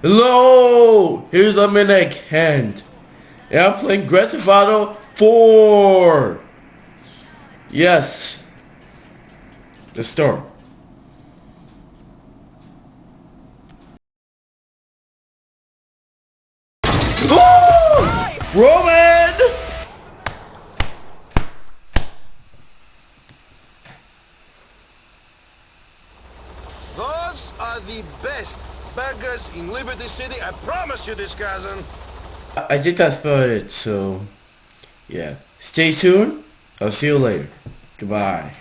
Hello! Here's Dominic Hand. And I'm playing Grand Theft Auto 4! Yes. The store. Ooh! Roman! Those are the best burgers in Liberty City. I promise you this, cousin. I did that for it, so yeah. Stay tuned. I'll see you later. Goodbye.